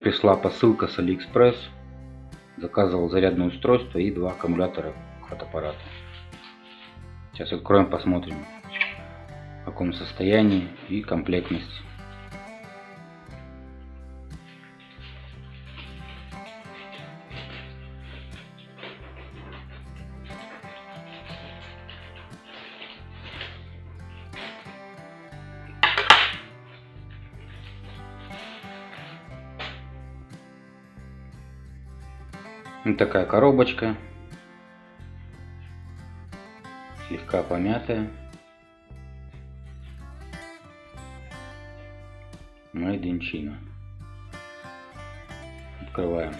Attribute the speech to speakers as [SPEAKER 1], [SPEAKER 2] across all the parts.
[SPEAKER 1] Пришла посылка с Алиэкспресс. Заказывал зарядное устройство и два аккумулятора к фотоаппарату. Сейчас откроем, посмотрим в каком состоянии и комплектность. Вот такая коробочка. Слегка помятая. Made in China. Открываем.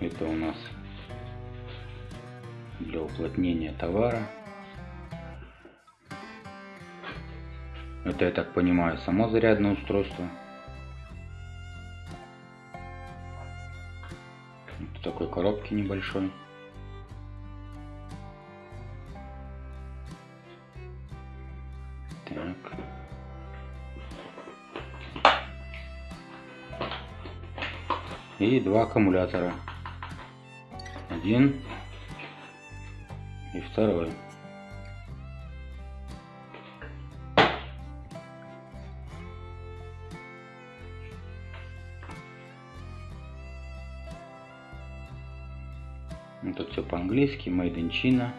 [SPEAKER 1] Это у нас для уплотнения товара. Это, я так понимаю, само зарядное устройство. Вот такой коробке небольшой. Так. И два аккумулятора. Один и второй. Ну, тут все по-английски. Made in China.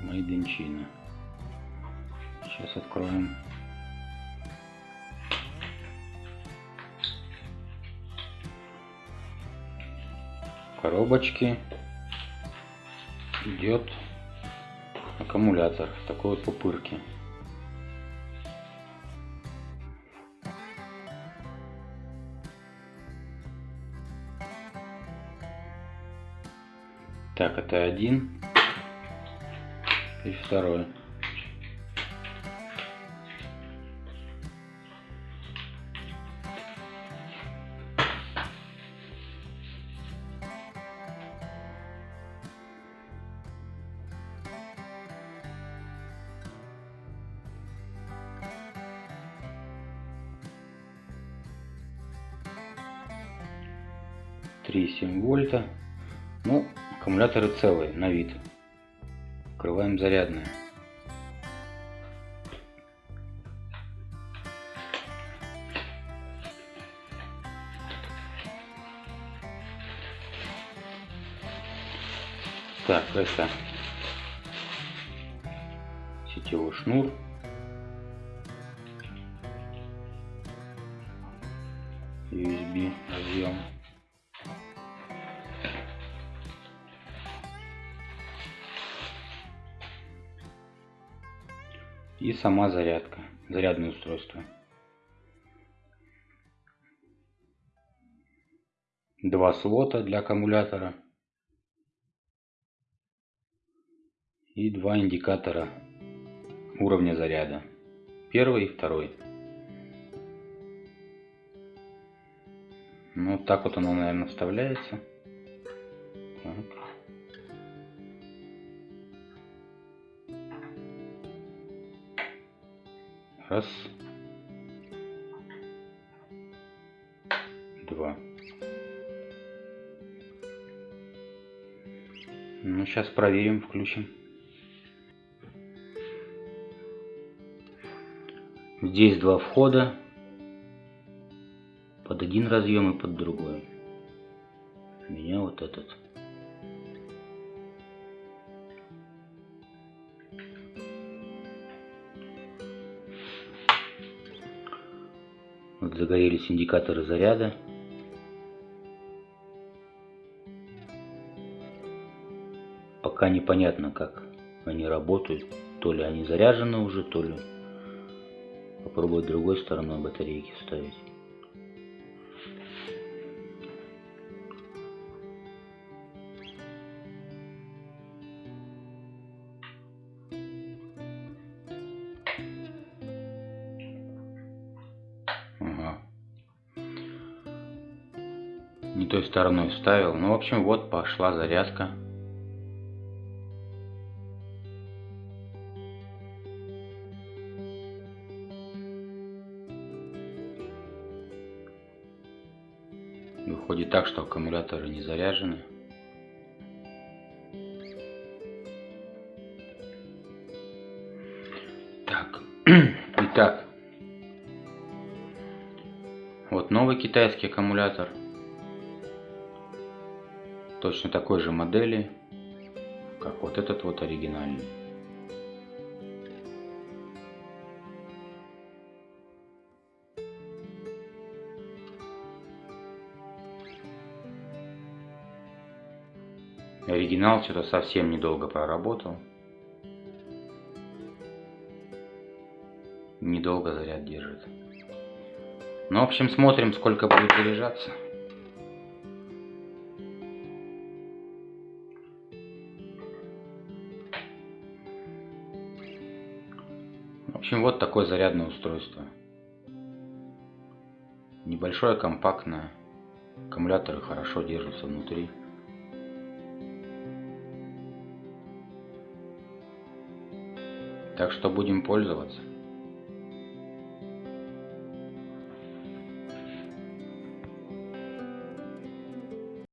[SPEAKER 1] Made in China. Сейчас откроем. коробочки идет аккумулятор такой вот пупырке. Так, это один и второй. Три семь вольта. Ну, Аккумуляторы целые, на вид. Открываем зарядное. Так, это сетевой шнур. USB разъем. И сама зарядка, зарядное устройство. Два слота для аккумулятора и два индикатора уровня заряда. Первый и второй. Ну, вот так вот оно, наверное, вставляется. Раз. Два. Ну, сейчас проверим, включим. Здесь два входа. Под один разъем и под другой. У меня вот этот. Вот загорелись индикаторы заряда. Пока непонятно, как они работают. То ли они заряжены уже, то ли попробовать другой стороной батарейки вставить. не той стороной вставил. Ну, в общем, вот пошла зарядка. Выходит так, что аккумуляторы не заряжены. Так, итак, вот новый китайский аккумулятор – Точно такой же модели, как вот этот вот оригинальный. Оригинал что-то совсем недолго проработал. Недолго заряд держит. Ну, в общем, смотрим, сколько будет заряжаться. В общем, вот такое зарядное устройство. Небольшое, компактное. Аккумуляторы хорошо держатся внутри. Так что будем пользоваться.